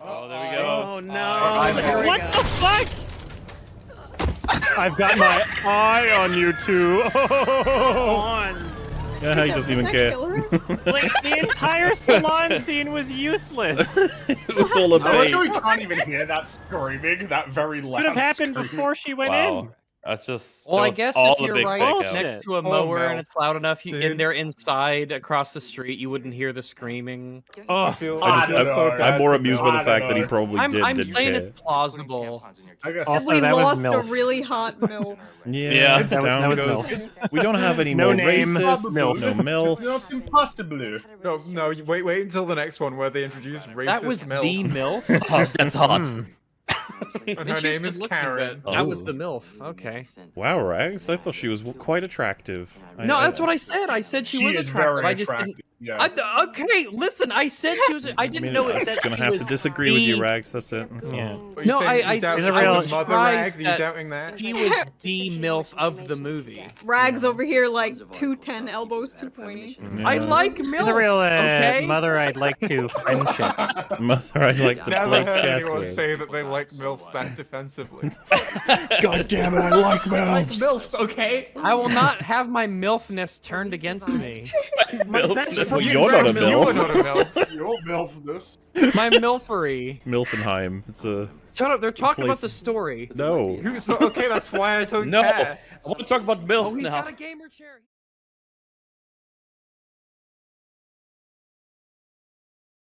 Oh, there we go. Oh no! Oh, I'm what the fuck? I've got my eye on you two. on. Yeah, he doesn't even care. like the entire salon scene was useless. it was all a I like bait. how we can't even hear that screaming, that very loud Could have happened scream. before she went Wow. in. That's just. Well, that I guess all if you're right fake oh, next to a Oh, mower and it's loud enough, you, Dude. and they're inside across the street, you wouldn't hear the screaming. Oh, I feel, I I just- feel I'm- so I'm more amused by the I don't fact that he probably I'm, did, I'm didn't saying care. it's plausible. I guess Also, we that was lost a really hot milk. Yeah, Yeah. it's That was- down that goes. We don't have any No more name, racists, MILF. no It's not MILFs. impossible. No, no, wait, wait until the next one where they introduce racist That was the MILF? Oh, that's hot. Hmm. And And her name is Karen. but That was Oh. the MILF. Okay. Wow, Rags, I thought she was quite attractive. No, I- that's what I said. I said she, She was is attractive. I just didn't. Yeah. I, okay, listen. I said she was. I I didn't mean, know I'm it, that gonna have to disagree with you, Rags. That's it. That's all. Yeah. Are No, I- you I- doubt Is it real- was mother surprised rags? Are you that- doubting that? She was the MILF of the movie. Rags over here like 210, elbows too pointy. I like She's MILFs. a real uh, okay. mother I'd like to friendship. Mother, I'd like to Never play heard chess anyone with. say that they like MILFs that defensively. God damn it, I like milfs. like MILFs. MILFs, okay? I will not have my MILFness turned against me. MILFs. Well, You- you're not a milf. you are not a MILF. You're MILF this. My MILFery. Milfenheim. It's a Shut up. They're talking about the story. no. Who- so, okay, that's why I don't No, care. I want to talk about Oh, MILFs he's now. got a gamer chair.